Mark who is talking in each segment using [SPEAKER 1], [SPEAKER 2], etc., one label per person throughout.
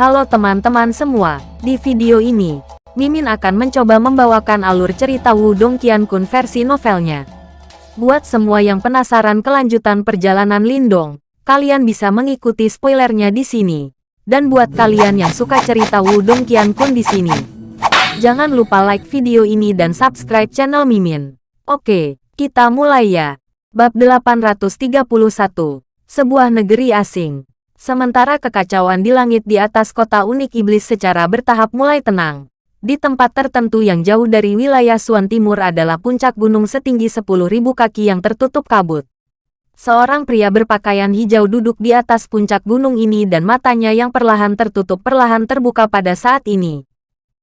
[SPEAKER 1] Halo teman-teman semua, di video ini, Mimin akan mencoba membawakan alur cerita Wudong Qiankun versi novelnya. Buat semua yang penasaran kelanjutan perjalanan Lindong, kalian bisa mengikuti spoilernya di sini. Dan buat kalian yang suka cerita Wudong Qiankun di sini, jangan lupa like video ini dan subscribe channel Mimin. Oke, kita mulai ya. Bab 831, Sebuah Negeri Asing Sementara kekacauan di langit di atas kota unik iblis secara bertahap mulai tenang. Di tempat tertentu yang jauh dari wilayah Suan Timur adalah puncak gunung setinggi 10.000 kaki yang tertutup kabut. Seorang pria berpakaian hijau duduk di atas puncak gunung ini dan matanya yang perlahan tertutup perlahan terbuka pada saat ini.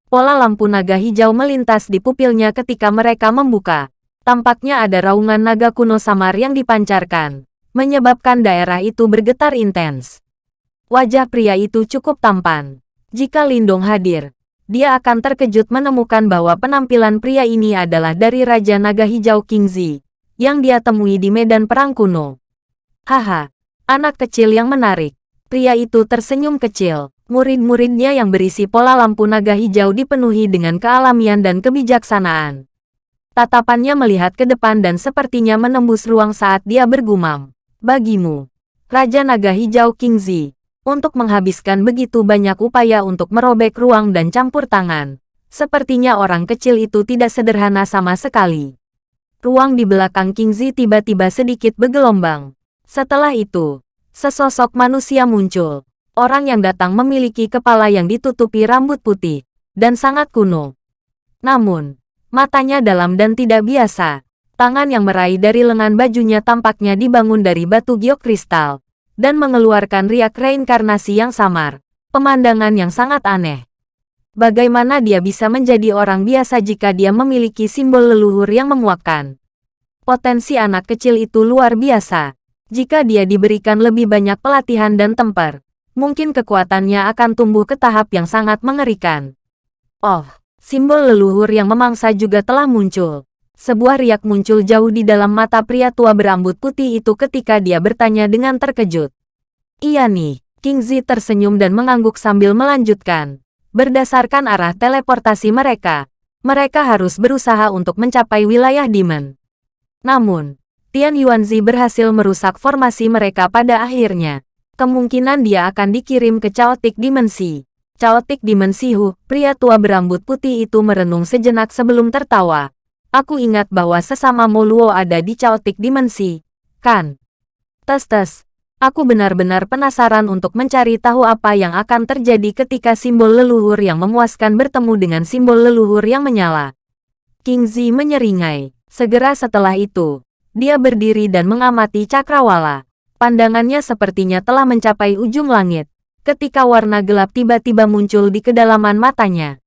[SPEAKER 1] Pola lampu naga hijau melintas di pupilnya ketika mereka membuka. Tampaknya ada raungan naga kuno samar yang dipancarkan, menyebabkan daerah itu bergetar intens. Wajah pria itu cukup tampan. Jika Lindong hadir, dia akan terkejut menemukan bahwa penampilan pria ini adalah dari Raja Naga Hijau King Zi, yang dia temui di medan perang kuno. Haha, anak kecil yang menarik. Pria itu tersenyum kecil. Murid-muridnya yang berisi pola lampu naga hijau dipenuhi dengan kealamian dan kebijaksanaan. Tatapannya melihat ke depan dan sepertinya menembus ruang saat dia bergumam. Bagimu, Raja Naga Hijau King Zi, untuk menghabiskan begitu banyak upaya untuk merobek ruang dan campur tangan. Sepertinya orang kecil itu tidak sederhana sama sekali. Ruang di belakang King Zi tiba-tiba sedikit bergelombang. Setelah itu, sesosok manusia muncul. Orang yang datang memiliki kepala yang ditutupi rambut putih, dan sangat kuno. Namun, matanya dalam dan tidak biasa. Tangan yang meraih dari lengan bajunya tampaknya dibangun dari batu giok kristal dan mengeluarkan riak reinkarnasi yang samar. Pemandangan yang sangat aneh. Bagaimana dia bisa menjadi orang biasa jika dia memiliki simbol leluhur yang menguatkan? Potensi anak kecil itu luar biasa. Jika dia diberikan lebih banyak pelatihan dan temper, mungkin kekuatannya akan tumbuh ke tahap yang sangat mengerikan. Oh, simbol leluhur yang memangsa juga telah muncul. Sebuah riak muncul jauh di dalam mata pria tua berambut putih itu ketika dia bertanya dengan terkejut. Iya nih, King Zi tersenyum dan mengangguk sambil melanjutkan. Berdasarkan arah teleportasi mereka, mereka harus berusaha untuk mencapai wilayah Demon. Namun, Tian Yuanzi berhasil merusak formasi mereka pada akhirnya. Kemungkinan dia akan dikirim ke Chaotic Dimensi. Chaotic Dimensi Hu, pria tua berambut putih itu merenung sejenak sebelum tertawa. Aku ingat bahwa sesama Moluo ada di Chaotic Dimensi, kan? Tes-tes, aku benar-benar penasaran untuk mencari tahu apa yang akan terjadi ketika simbol leluhur yang memuaskan bertemu dengan simbol leluhur yang menyala. King Zi menyeringai. Segera setelah itu, dia berdiri dan mengamati cakrawala. Pandangannya sepertinya telah mencapai ujung langit, ketika warna gelap tiba-tiba muncul di kedalaman matanya.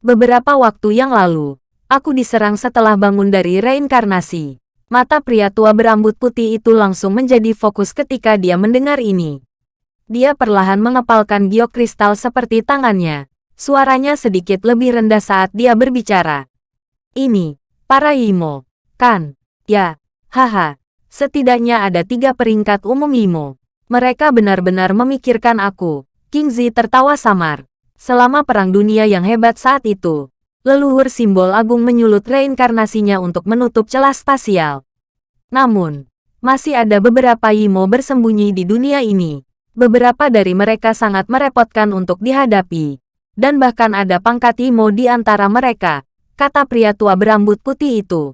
[SPEAKER 1] Beberapa waktu yang lalu, Aku diserang setelah bangun dari reinkarnasi. Mata pria tua berambut putih itu langsung menjadi fokus ketika dia mendengar ini. Dia perlahan mengepalkan giok kristal seperti tangannya. Suaranya sedikit lebih rendah saat dia berbicara. Ini, para Imo. Kan? Ya, haha. Setidaknya ada tiga peringkat umum Imo. Mereka benar-benar memikirkan aku. King Zi tertawa samar. Selama perang dunia yang hebat saat itu, leluhur simbol agung menyulut reinkarnasinya untuk menutup celah spasial. Namun, masih ada beberapa Yimo bersembunyi di dunia ini. Beberapa dari mereka sangat merepotkan untuk dihadapi. Dan bahkan ada pangkat Yimo di antara mereka, kata pria tua berambut putih itu.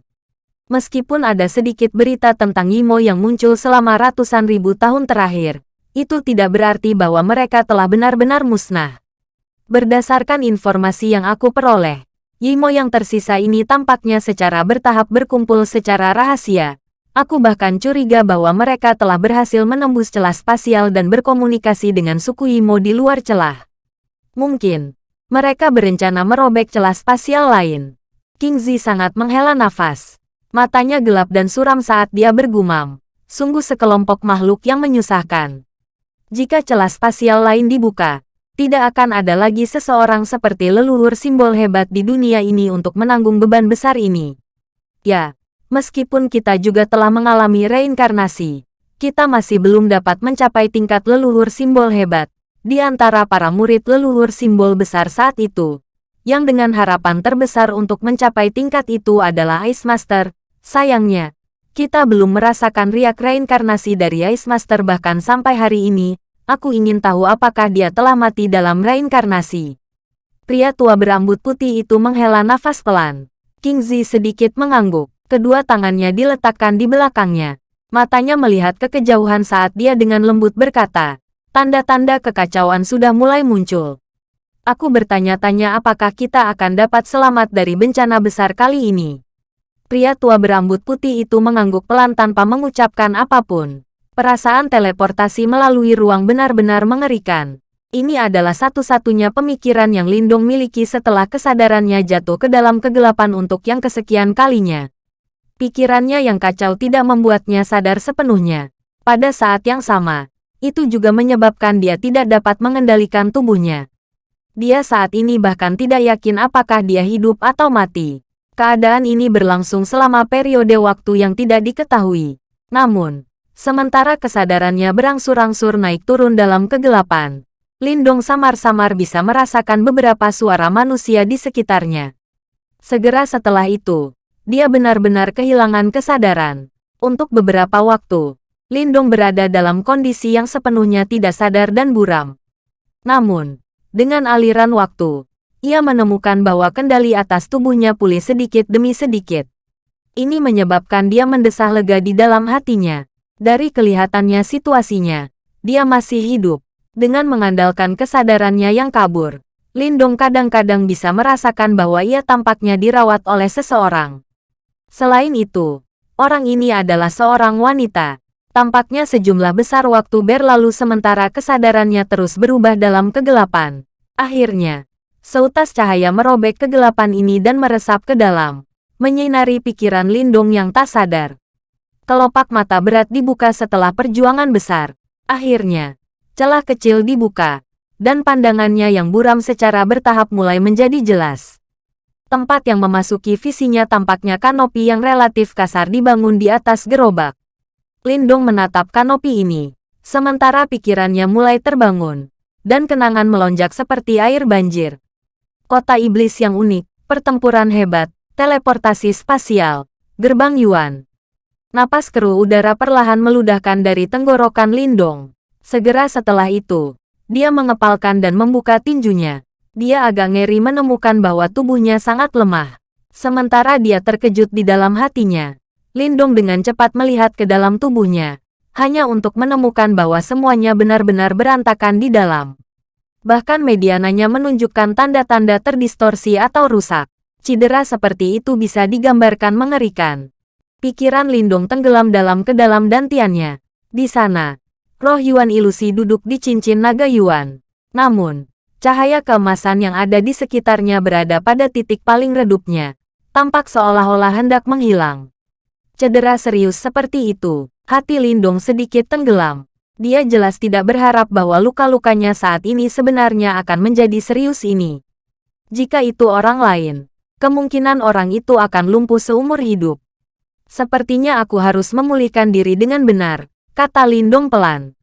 [SPEAKER 1] Meskipun ada sedikit berita tentang Yimo yang muncul selama ratusan ribu tahun terakhir, itu tidak berarti bahwa mereka telah benar-benar musnah. Berdasarkan informasi yang aku peroleh, Yimo yang tersisa ini tampaknya secara bertahap berkumpul secara rahasia. Aku bahkan curiga bahwa mereka telah berhasil menembus celah spasial dan berkomunikasi dengan suku Yimo di luar celah. Mungkin, mereka berencana merobek celah spasial lain. King Zi sangat menghela nafas. Matanya gelap dan suram saat dia bergumam. Sungguh sekelompok makhluk yang menyusahkan. Jika celah spasial lain dibuka, tidak akan ada lagi seseorang seperti leluhur simbol hebat di dunia ini untuk menanggung beban besar ini. Ya, meskipun kita juga telah mengalami reinkarnasi, kita masih belum dapat mencapai tingkat leluhur simbol hebat, di antara para murid leluhur simbol besar saat itu, yang dengan harapan terbesar untuk mencapai tingkat itu adalah Ice Master. Sayangnya, kita belum merasakan riak reinkarnasi dari Ice Master bahkan sampai hari ini, aku ingin tahu apakah dia telah mati dalam reinkarnasi. Pria tua berambut putih itu menghela nafas pelan. King Zi sedikit mengangguk. Kedua tangannya diletakkan di belakangnya. Matanya melihat ke kejauhan saat dia dengan lembut berkata, tanda-tanda kekacauan sudah mulai muncul. Aku bertanya-tanya apakah kita akan dapat selamat dari bencana besar kali ini. Pria tua berambut putih itu mengangguk pelan tanpa mengucapkan apa pun. Perasaan teleportasi melalui ruang benar-benar mengerikan. Ini adalah satu-satunya pemikiran yang Lindong miliki setelah kesadarannya jatuh ke dalam kegelapan untuk yang kesekian kalinya. Pikirannya yang kacau tidak membuatnya sadar sepenuhnya. Pada saat yang sama, itu juga menyebabkan dia tidak dapat mengendalikan tubuhnya. Dia saat ini bahkan tidak yakin apakah dia hidup atau mati. Keadaan ini berlangsung selama periode waktu yang tidak diketahui. Namun, sementara kesadarannya berangsur-angsur naik turun dalam kegelapan, Lindong samar-samar bisa merasakan beberapa suara manusia di sekitarnya. Segera setelah itu, dia benar-benar kehilangan kesadaran. Untuk beberapa waktu, Lindong berada dalam kondisi yang sepenuhnya tidak sadar dan buram. Namun, dengan aliran waktu, ia menemukan bahwa kendali atas tubuhnya pulih sedikit demi sedikit. Ini menyebabkan dia mendesah lega di dalam hatinya. Dari kelihatannya situasinya, dia masih hidup. Dengan mengandalkan kesadarannya yang kabur, Lindong kadang-kadang bisa merasakan bahwa ia tampaknya dirawat oleh seseorang. Selain itu, orang ini adalah seorang wanita. Tampaknya sejumlah besar waktu berlalu sementara kesadarannya terus berubah dalam kegelapan. Akhirnya, seutas cahaya merobek kegelapan ini dan meresap ke dalam, menyinari pikiran Lindung yang tak sadar. Kelopak mata berat dibuka setelah perjuangan besar. Akhirnya, celah kecil dibuka, dan pandangannya yang buram secara bertahap mulai menjadi jelas. Tempat yang memasuki visinya tampaknya kanopi yang relatif kasar dibangun di atas gerobak. Lindong menatap kanopi ini, sementara pikirannya mulai terbangun, dan kenangan melonjak seperti air banjir. Kota iblis yang unik, pertempuran hebat, teleportasi spasial, gerbang Yuan. Napas keruh udara perlahan meludahkan dari tenggorokan Lindong. Segera setelah itu, dia mengepalkan dan membuka tinjunya. Dia agak ngeri menemukan bahwa tubuhnya sangat lemah. Sementara dia terkejut di dalam hatinya. Lindong dengan cepat melihat ke dalam tubuhnya, hanya untuk menemukan bahwa semuanya benar-benar berantakan di dalam. Bahkan mediananya menunjukkan tanda-tanda terdistorsi atau rusak. Cedera seperti itu bisa digambarkan mengerikan. Pikiran Lindong tenggelam dalam ke dalam dantiannya. Di sana, roh Yuan ilusi duduk di cincin naga Yuan. Namun, Cahaya keemasan yang ada di sekitarnya berada pada titik paling redupnya, tampak seolah-olah hendak menghilang. Cedera serius seperti itu, hati Lindong sedikit tenggelam. Dia jelas tidak berharap bahwa luka-lukanya saat ini sebenarnya akan menjadi serius ini. Jika itu orang lain, kemungkinan orang itu akan lumpuh seumur hidup. Sepertinya aku harus memulihkan diri dengan benar, kata Lindong pelan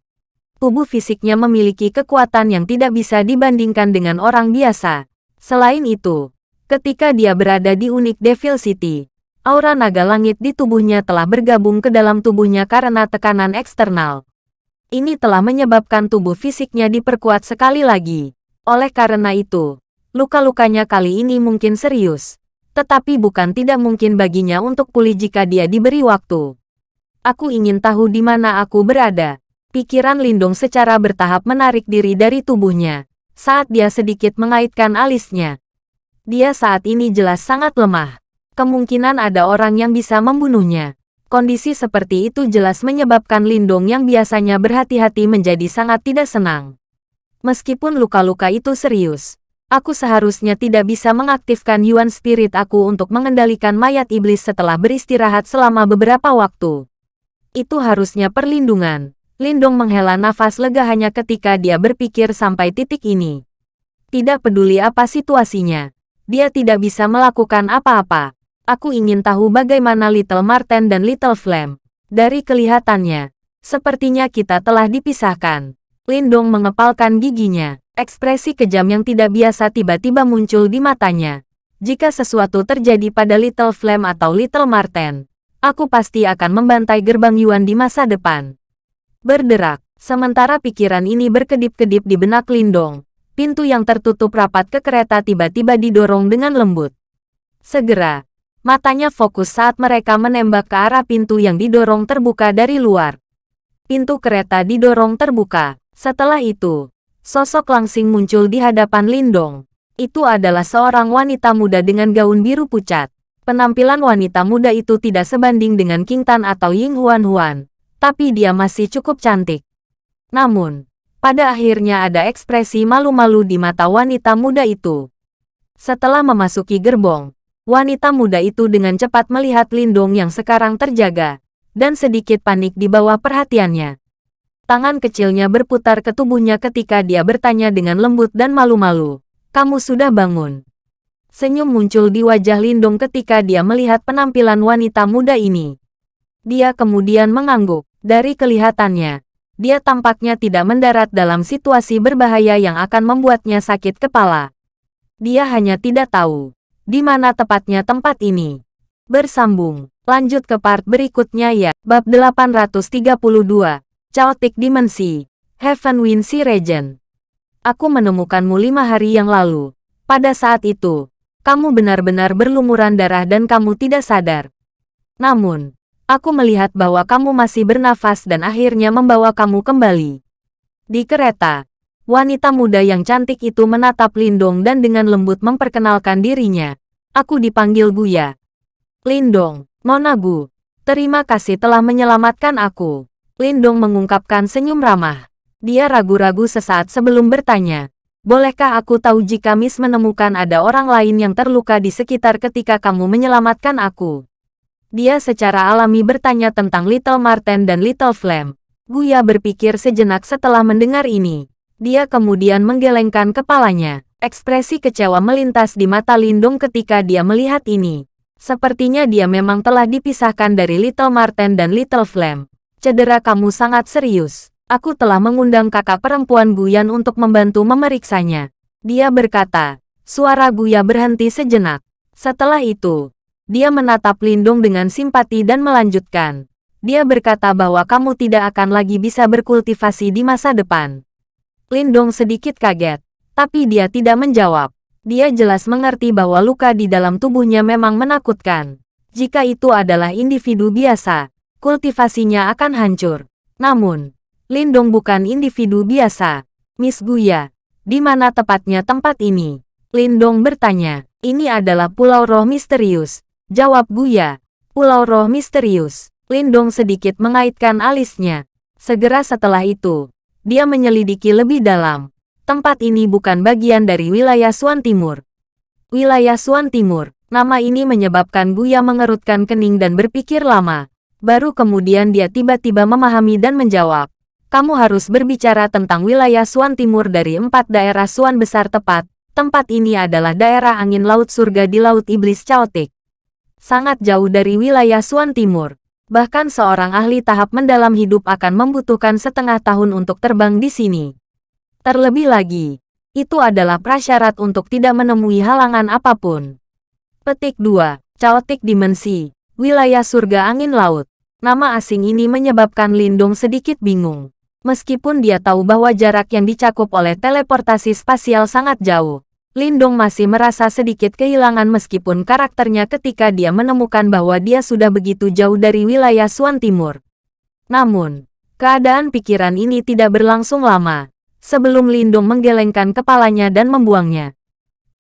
[SPEAKER 1] tubuh fisiknya memiliki kekuatan yang tidak bisa dibandingkan dengan orang biasa. Selain itu, ketika dia berada di unik Devil City, aura naga langit di tubuhnya telah bergabung ke dalam tubuhnya karena tekanan eksternal. Ini telah menyebabkan tubuh fisiknya diperkuat sekali lagi. Oleh karena itu, luka-lukanya kali ini mungkin serius. Tetapi bukan tidak mungkin baginya untuk pulih jika dia diberi waktu. Aku ingin tahu di mana aku berada. Pikiran Lindung secara bertahap menarik diri dari tubuhnya, saat dia sedikit mengaitkan alisnya. Dia saat ini jelas sangat lemah. Kemungkinan ada orang yang bisa membunuhnya. Kondisi seperti itu jelas menyebabkan Lindung yang biasanya berhati-hati menjadi sangat tidak senang. Meskipun luka-luka itu serius, aku seharusnya tidak bisa mengaktifkan Yuan Spirit aku untuk mengendalikan mayat iblis setelah beristirahat selama beberapa waktu. Itu harusnya perlindungan. Lindong menghela nafas lega hanya ketika dia berpikir sampai titik ini. Tidak peduli apa situasinya, dia tidak bisa melakukan apa-apa. Aku ingin tahu bagaimana Little Marten dan Little Flame. Dari kelihatannya, sepertinya kita telah dipisahkan. Lindong mengepalkan giginya. Ekspresi kejam yang tidak biasa tiba-tiba muncul di matanya. Jika sesuatu terjadi pada Little Flame atau Little Marten, aku pasti akan membantai gerbang Yuan di masa depan. Berderak, sementara pikiran ini berkedip-kedip di benak Lindong. Pintu yang tertutup rapat ke kereta tiba-tiba didorong dengan lembut. Segera, matanya fokus saat mereka menembak ke arah pintu yang didorong terbuka dari luar. Pintu kereta didorong terbuka. Setelah itu, Sosok langsing muncul di hadapan Lindong. Itu adalah seorang wanita muda dengan gaun biru pucat. Penampilan wanita muda itu tidak sebanding dengan King Tan atau Ying Huan Huan, tapi dia masih cukup cantik. Namun, pada akhirnya ada ekspresi malu-malu di mata wanita muda itu. Setelah memasuki gerbong, wanita muda itu dengan cepat melihat Lindong yang sekarang terjaga, dan sedikit panik di bawah perhatiannya. Tangan kecilnya berputar ke tubuhnya ketika dia bertanya dengan lembut dan malu-malu. Kamu sudah bangun. Senyum muncul di wajah Lindung ketika dia melihat penampilan wanita muda ini. Dia kemudian mengangguk. Dari kelihatannya, dia tampaknya tidak mendarat dalam situasi berbahaya yang akan membuatnya sakit kepala. Dia hanya tidak tahu di mana tepatnya tempat ini. Bersambung, lanjut ke part berikutnya ya. Bab 832 Chaotic Dimensi, Heaven Wind Sea Regent. Aku menemukanmu lima hari yang lalu. Pada saat itu, kamu benar-benar berlumuran darah dan kamu tidak sadar. Namun, aku melihat bahwa kamu masih bernafas dan akhirnya membawa kamu kembali. Di kereta, wanita muda yang cantik itu menatap Lindong dan dengan lembut memperkenalkan dirinya. Aku dipanggil Guya. Lindong, Nona Gu, terima kasih telah menyelamatkan aku. Lindong mengungkapkan senyum ramah. Dia ragu-ragu sesaat sebelum bertanya. Bolehkah aku tahu jika Miss menemukan ada orang lain yang terluka di sekitar ketika kamu menyelamatkan aku? Dia secara alami bertanya tentang Little Marten dan Little Flame. Guya berpikir sejenak setelah mendengar ini. Dia kemudian menggelengkan kepalanya. Ekspresi kecewa melintas di mata Lindung ketika dia melihat ini. Sepertinya dia memang telah dipisahkan dari Little Marten dan Little Flame. Cedera kamu sangat serius. Aku telah mengundang kakak perempuan Guyan untuk membantu memeriksanya. Dia berkata, suara Guya berhenti sejenak. Setelah itu, dia menatap Lindung dengan simpati dan melanjutkan. Dia berkata bahwa kamu tidak akan lagi bisa berkultivasi di masa depan. Lindong sedikit kaget, tapi dia tidak menjawab. Dia jelas mengerti bahwa luka di dalam tubuhnya memang menakutkan. Jika itu adalah individu biasa, kultivasinya akan hancur. Namun, Lindong bukan individu biasa. Miss Guya, di mana tepatnya tempat ini? Lindong bertanya. Ini adalah Pulau Roh Misterius. Jawab Guya. Pulau Roh Misterius. Lindong sedikit mengaitkan alisnya. Segera setelah itu, dia menyelidiki lebih dalam. Tempat ini bukan bagian dari wilayah Suan Timur. Wilayah Suan Timur, nama ini menyebabkan Guya mengerutkan kening dan berpikir lama. Baru kemudian dia tiba-tiba memahami dan menjawab. Kamu harus berbicara tentang wilayah Suan Timur dari empat daerah Suan besar tepat. Tempat ini adalah daerah angin laut surga di Laut Iblis Chaotic. Sangat jauh dari wilayah Suan Timur. Bahkan seorang ahli tahap mendalam hidup akan membutuhkan setengah tahun untuk terbang di sini. Terlebih lagi, itu adalah prasyarat untuk tidak menemui halangan apa pun. Petik 2. Chaotic Dimensi Wilayah surga angin laut. Nama asing ini menyebabkan Lindung sedikit bingung. Meskipun dia tahu bahwa jarak yang dicakup oleh teleportasi spasial sangat jauh, Lindung masih merasa sedikit kehilangan meskipun karakternya ketika dia menemukan bahwa dia sudah begitu jauh dari wilayah Suan Timur. Namun, keadaan pikiran ini tidak berlangsung lama, sebelum Lindung menggelengkan kepalanya dan membuangnya.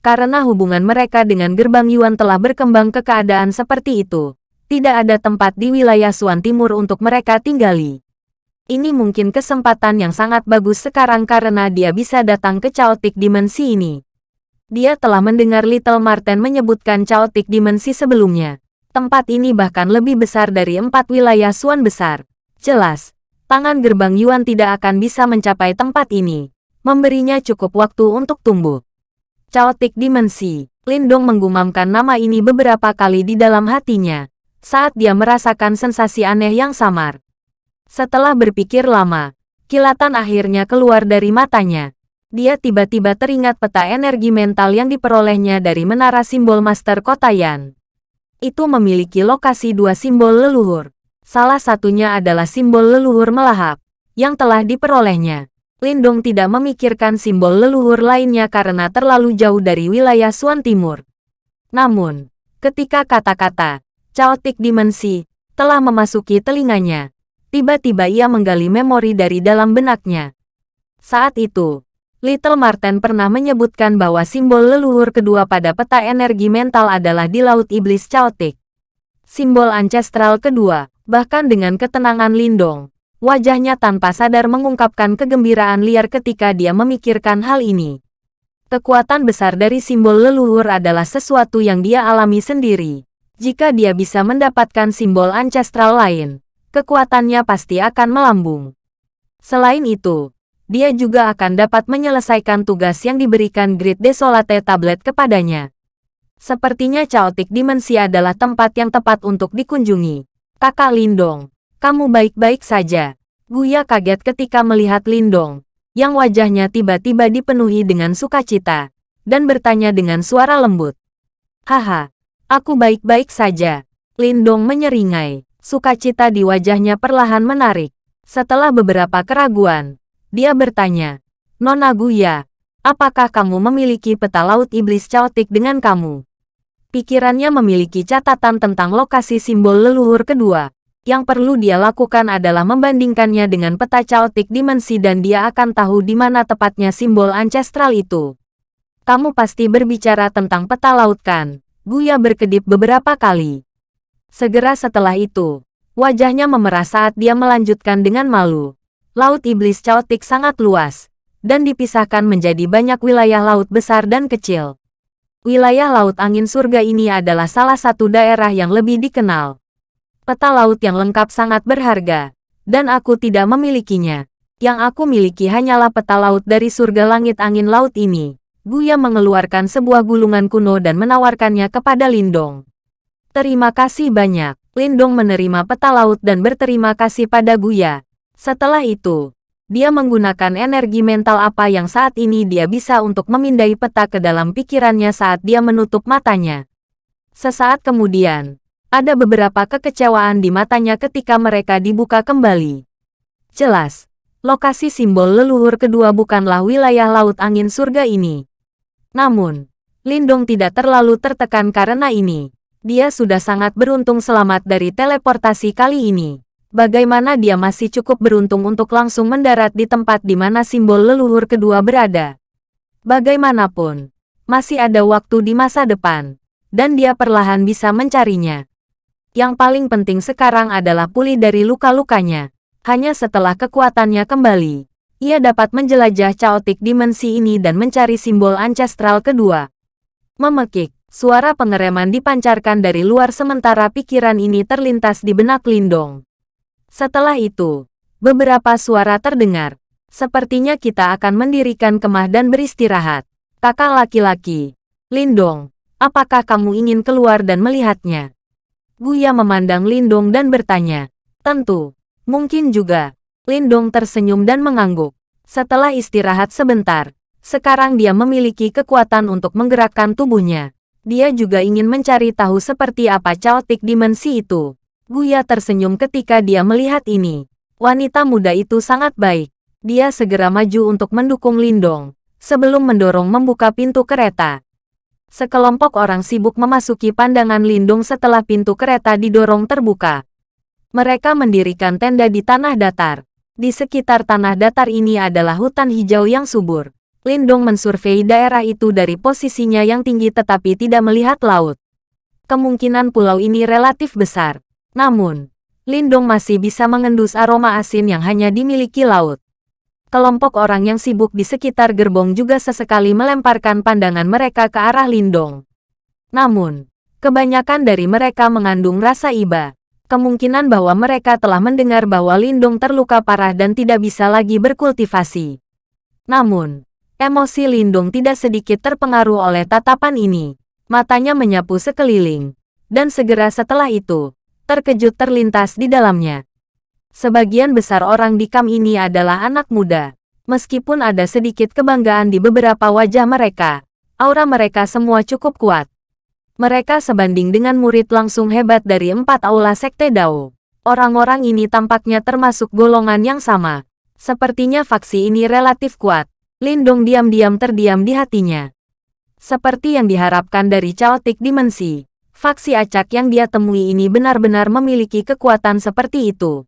[SPEAKER 1] Karena hubungan mereka dengan gerbang Yuan telah berkembang ke keadaan seperti itu, tidak ada tempat di wilayah Suan Timur untuk mereka tinggali. Ini mungkin kesempatan yang sangat bagus sekarang karena dia bisa datang ke Chaotic Dimensi ini. Dia telah mendengar Little Marten menyebutkan Chaotic Dimensi sebelumnya. Tempat ini bahkan lebih besar dari empat wilayah Suan besar. Jelas, tangan gerbang Yuan tidak akan bisa mencapai tempat ini. Memberinya cukup waktu untuk tumbuh. Chaotic Dimensi. Lindong menggumamkan nama ini beberapa kali di dalam hatinya saat dia merasakan sensasi aneh yang samar. Setelah berpikir lama, kilatan akhirnya keluar dari matanya. Dia tiba-tiba teringat peta energi mental yang diperolehnya dari menara simbol Master Kotayan. Itu memiliki lokasi dua simbol leluhur. Salah satunya adalah simbol leluhur melahap, yang telah diperolehnya. Lindong tidak memikirkan simbol leluhur lainnya karena terlalu jauh dari wilayah Suan Timur. Namun, ketika kata-kata caotik dimensi telah memasuki telinganya, tiba-tiba ia menggali memori dari dalam benaknya. Saat itu, Little Marten pernah menyebutkan bahwa simbol leluhur kedua pada peta energi mental adalah di Laut Iblis Caotik. Simbol ancestral kedua, bahkan dengan ketenangan Lindong, wajahnya tanpa sadar mengungkapkan kegembiraan liar ketika dia memikirkan hal ini. Kekuatan besar dari simbol leluhur adalah sesuatu yang dia alami sendiri. Jika dia bisa mendapatkan simbol ancestral lain, kekuatannya pasti akan melambung. Selain itu, dia juga akan dapat menyelesaikan tugas yang diberikan Grid Desolate Tablet kepadanya. Sepertinya Chaotic Dimensi adalah tempat yang tepat untuk dikunjungi. Kakak Lindong, kamu baik-baik saja. Guya kaget ketika melihat Lindong, yang wajahnya tiba-tiba dipenuhi dengan sukacita, dan bertanya dengan suara lembut. Haha, aku baik-baik saja. Lindong menyeringai, sukacita di wajahnya perlahan menarik. Setelah beberapa keraguan, dia bertanya, Nona Guya, apakah kamu memiliki peta laut iblis caotik dengan kamu? Pikirannya memiliki catatan tentang lokasi simbol leluhur kedua, yang perlu dia lakukan adalah membandingkannya dengan peta caotik dimensi dan dia akan tahu di mana tepatnya simbol ancestral itu. Kamu pasti berbicara tentang peta laut kan? Guya berkedip beberapa kali. Segera setelah itu, wajahnya memerah saat dia melanjutkan dengan malu. Laut Iblis Caotik sangat luas, dan dipisahkan menjadi banyak wilayah laut besar dan kecil. Wilayah Laut Angin Surga ini adalah salah satu daerah yang lebih dikenal Peta laut yang lengkap sangat berharga, dan aku tidak memilikinya. Yang aku miliki hanyalah peta laut dari surga langit angin laut ini. Guya mengeluarkan sebuah gulungan kuno dan menawarkannya kepada Lindong. Terima kasih banyak. Lindong menerima peta laut dan berterima kasih pada Guya. Setelah itu, dia menggunakan energi mental apa yang saat ini dia bisa untuk memindai peta ke dalam pikirannya saat dia menutup matanya. Sesaat kemudian, ada beberapa kekecewaan di matanya ketika mereka dibuka kembali. Jelas, lokasi simbol leluhur kedua bukanlah wilayah laut angin surga ini. Namun, Lindong tidak terlalu tertekan karena ini. Dia sudah sangat beruntung selamat dari teleportasi kali ini. Bagaimana dia masih cukup beruntung untuk langsung mendarat di tempat di mana simbol leluhur kedua berada. Bagaimanapun, masih ada waktu di masa depan, dan dia perlahan bisa mencarinya. Yang paling penting sekarang adalah pulih dari luka-lukanya. Hanya setelah kekuatannya kembali, ia dapat menjelajah caotik dimensi ini dan mencari simbol ancestral kedua. Memekik, suara pengereman dipancarkan dari luar sementara pikiran ini terlintas di benak Lindong. Setelah itu, beberapa suara terdengar. Sepertinya kita akan mendirikan kemah dan beristirahat. Kakak laki-laki, Lindong, apakah kamu ingin keluar dan melihatnya? Guya memandang Lindong dan bertanya. Tentu. Mungkin juga. Lindong tersenyum dan mengangguk. Setelah istirahat sebentar, sekarang dia memiliki kekuatan untuk menggerakkan tubuhnya. Dia juga ingin mencari tahu seperti apa caotik dimensi itu. Guya tersenyum ketika dia melihat ini. Wanita muda itu sangat baik. Dia segera maju untuk mendukung Lindong, sebelum mendorong membuka pintu kereta. Sekelompok orang sibuk memasuki pandangan Lindung setelah pintu kereta didorong terbuka. Mereka mendirikan tenda di tanah datar. Di sekitar tanah datar ini adalah hutan hijau yang subur. Lindong mensurvei daerah itu dari posisinya yang tinggi tetapi tidak melihat laut. Kemungkinan pulau ini relatif besar. Namun, Lindong masih bisa mengendus aroma asin yang hanya dimiliki laut kelompok orang yang sibuk di sekitar gerbong juga sesekali melemparkan pandangan mereka ke arah Lindong. Namun, kebanyakan dari mereka mengandung rasa iba. Kemungkinan bahwa mereka telah mendengar bahwa Lindong terluka parah dan tidak bisa lagi berkultivasi. Namun, emosi Lindong tidak sedikit terpengaruh oleh tatapan ini. Matanya menyapu sekeliling. Dan segera setelah itu, terkejut terlintas di dalamnya. Sebagian besar orang di kam ini adalah anak muda. Meskipun ada sedikit kebanggaan di beberapa wajah mereka, aura mereka semua cukup kuat. Mereka sebanding dengan murid langsung hebat dari empat aula Sekte Dao. Orang-orang ini tampaknya termasuk golongan yang sama. Sepertinya faksi ini relatif kuat. Lindong diam-diam terdiam di hatinya. Seperti yang diharapkan dari Chaotic Dimensi, faksi acak yang dia temui ini benar-benar memiliki kekuatan seperti itu.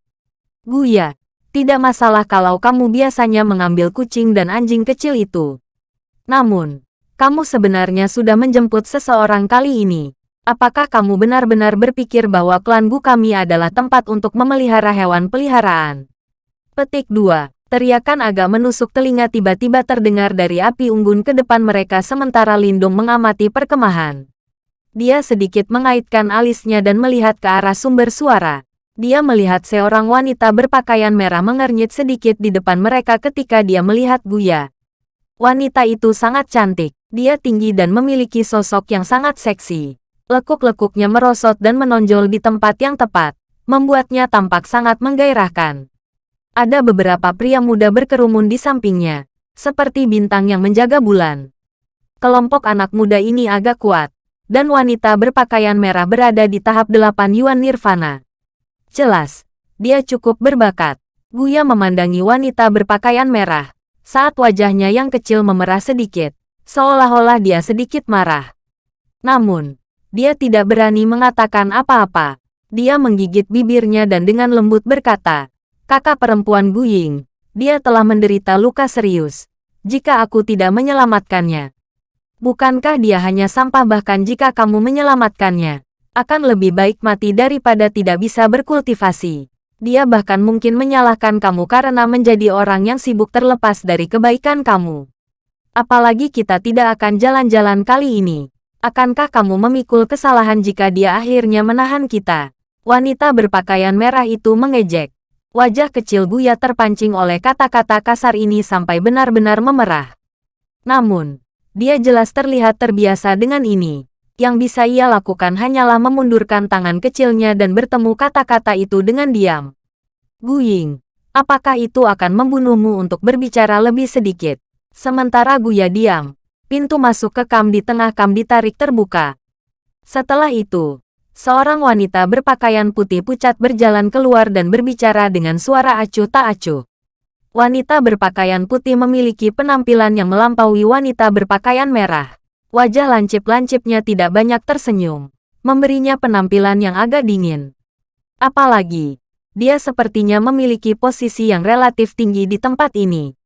[SPEAKER 1] Guya, tidak masalah kalau kamu biasanya mengambil kucing dan anjing kecil itu. Namun, kamu sebenarnya sudah menjemput seseorang kali ini. Apakah kamu benar-benar berpikir bahwa klan Gu kami adalah tempat untuk memelihara hewan peliharaan? Petik 2. Teriakan agak menusuk telinga tiba-tiba terdengar dari api unggun ke depan mereka sementara Lindung mengamati perkemahan. Dia sedikit mengaitkan alisnya dan melihat ke arah sumber suara. Dia melihat seorang wanita berpakaian merah mengernyit sedikit di depan mereka ketika dia melihat Guya. Wanita itu sangat cantik. Dia tinggi dan memiliki sosok yang sangat seksi. Lekuk-lekuknya merosot dan menonjol di tempat yang tepat, membuatnya tampak sangat menggairahkan. Ada beberapa pria muda berkerumun di sampingnya, seperti bintang yang menjaga bulan. Kelompok anak muda ini agak kuat, dan wanita berpakaian merah berada di tahap delapan Yuan Nirvana. Jelas, dia cukup berbakat. Guya memandangi wanita berpakaian merah, saat wajahnya yang kecil memerah sedikit, seolah-olah dia sedikit marah. Namun, dia tidak berani mengatakan apa-apa. Dia menggigit bibirnya dan dengan lembut berkata, kakak perempuan Guying, dia telah menderita luka serius. Jika aku tidak menyelamatkannya, bukankah dia hanya sampah bahkan jika kamu menyelamatkannya? akan lebih baik mati daripada tidak bisa berkultivasi. Dia bahkan mungkin menyalahkan kamu karena menjadi orang yang sibuk terlepas dari kebaikan kamu. Apalagi kita tidak akan jalan-jalan kali ini. Akankah kamu memikul kesalahan jika dia akhirnya menahan kita? Wanita berpakaian merah itu mengejek. Wajah kecil Buya terpancing oleh kata-kata kasar ini sampai benar-benar memerah. Namun, dia jelas terlihat terbiasa dengan ini yang bisa ia lakukan hanyalah memundurkan tangan kecilnya dan bertemu kata-kata itu dengan diam. Guying, apakah itu akan membunuhmu untuk berbicara lebih sedikit? Sementara Guya diam, pintu masuk ke kam di tengah kam ditarik terbuka. Setelah itu, seorang wanita berpakaian putih pucat berjalan keluar dan berbicara dengan suara acuh tak acuh. Wanita berpakaian putih memiliki penampilan yang melampaui wanita berpakaian merah. Wajah lancip-lancipnya tidak banyak tersenyum, memberinya penampilan yang agak dingin. Apalagi, dia sepertinya memiliki posisi yang relatif tinggi di tempat ini.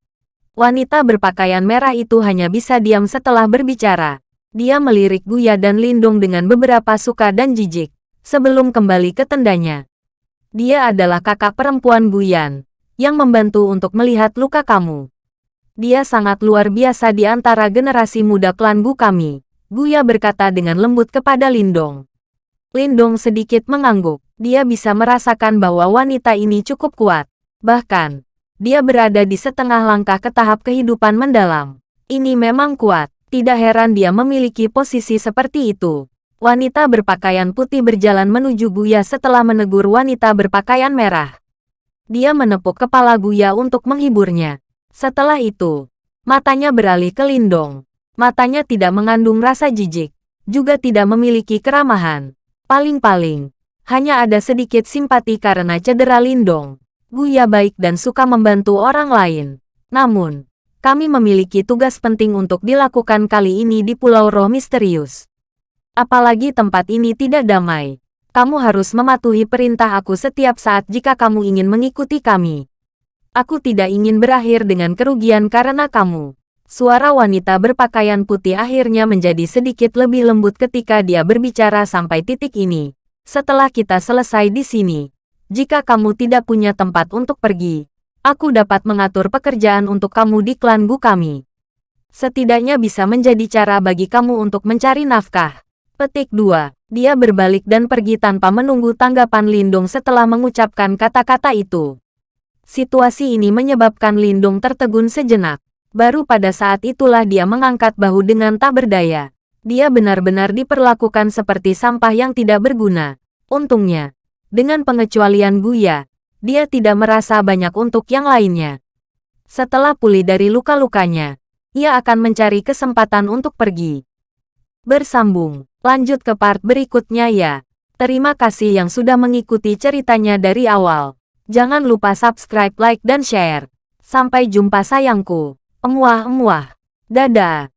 [SPEAKER 1] Wanita berpakaian merah itu hanya bisa diam setelah berbicara. Dia melirik Guya dan Lindung dengan beberapa suka dan jijik, sebelum kembali ke tendanya. Dia adalah kakak perempuan Guyan, yang membantu untuk melihat luka kamu. Dia sangat luar biasa di antara generasi muda klan Gu kami. Guya berkata dengan lembut kepada Lindong. Lindong sedikit mengangguk. Dia bisa merasakan bahwa wanita ini cukup kuat. Bahkan, dia berada di setengah langkah ke tahap kehidupan mendalam. Ini memang kuat. Tidak heran dia memiliki posisi seperti itu. Wanita berpakaian putih berjalan menuju Guya setelah menegur wanita berpakaian merah. Dia menepuk kepala Guya untuk menghiburnya. Setelah itu, matanya beralih ke Lindong. Matanya tidak mengandung rasa jijik, juga tidak memiliki keramahan. Paling-paling, hanya ada sedikit simpati karena cedera Lindong. Guya baik dan suka membantu orang lain. Namun, kami memiliki tugas penting untuk dilakukan kali ini di Pulau Roh Misterius. Apalagi tempat ini tidak damai. Kamu harus mematuhi perintah aku setiap saat jika kamu ingin mengikuti kami. Aku tidak ingin berakhir dengan kerugian karena kamu. Suara wanita berpakaian putih akhirnya menjadi sedikit lebih lembut ketika dia berbicara sampai titik ini. Setelah kita selesai di sini, jika kamu tidak punya tempat untuk pergi, aku dapat mengatur pekerjaan untuk kamu di klan Gu kami. Setidaknya bisa menjadi cara bagi kamu untuk mencari nafkah. Petik 2. Dia berbalik dan pergi tanpa menunggu tanggapan Lindung setelah mengucapkan kata-kata itu. Situasi ini menyebabkan Lindung tertegun sejenak. Baru pada saat itulah dia mengangkat bahu dengan tak berdaya. Dia benar-benar diperlakukan seperti sampah yang tidak berguna. Untungnya, dengan pengecualian Guya, dia tidak merasa banyak untuk yang lainnya. Setelah pulih dari luka-lukanya, ia akan mencari kesempatan untuk pergi. Bersambung, lanjut ke part berikutnya ya. Terima kasih yang sudah mengikuti ceritanya dari awal. Jangan lupa subscribe, like, dan share. Sampai jumpa sayangku. Emuah-emuah. Dadah.